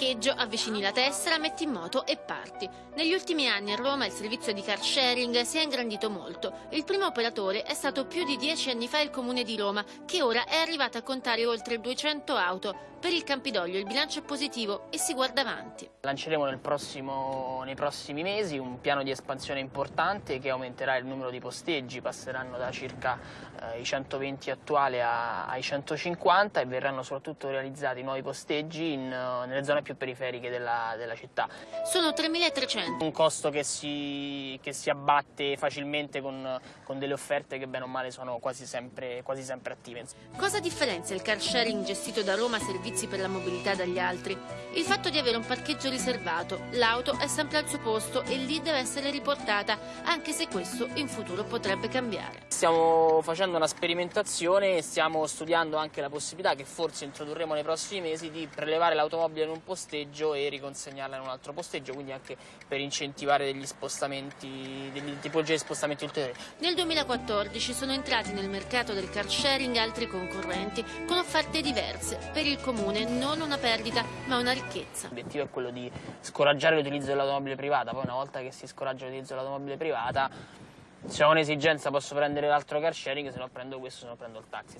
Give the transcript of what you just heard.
parcheggio, avvicini la tessera, metti in moto e parti. Negli ultimi anni a Roma il servizio di car sharing si è ingrandito molto. Il primo operatore è stato più di dieci anni fa il Comune di Roma, che ora è arrivato a contare oltre 200 auto. Per il Campidoglio il bilancio è positivo e si guarda avanti. Lanceremo nel prossimo, nei prossimi mesi un piano di espansione importante che aumenterà il numero di posteggi, passeranno da circa eh, i 120 attuali a, ai 150 e verranno soprattutto realizzati nuovi posteggi in, nelle zone più periferiche della, della città. Sono 3.300. Un costo che si, che si abbatte facilmente con, con, delle offerte che bene o male sono quasi sempre, quasi sempre attive. Cosa differenzia il car sharing gestito da Roma Servizi per la mobilità dagli altri. Il fatto di avere un parcheggio riservato, l'auto è sempre al suo posto e lì deve essere riportata, anche se questo in futuro potrebbe cambiare. Stiamo facendo una sperimentazione e stiamo studiando anche la possibilità che forse introdurremo nei prossimi mesi di prelevare l'automobile in un posteggio e riconsegnarla in un altro posteggio, quindi anche per incentivare degli spostamenti, delle tipologie di spostamenti ulteriori. Nel 2014 sono entrati nel mercato del car sharing altri concorrenti con offerte diverse per il comune comune non una perdita ma una ricchezza. L'obiettivo è quello di scoraggiare l'utilizzo dell'automobile privata, poi una volta che si scoraggia l'utilizzo dell'automobile privata se ho un'esigenza posso prendere l'altro car sharing, se no prendo questo, se no prendo il taxi.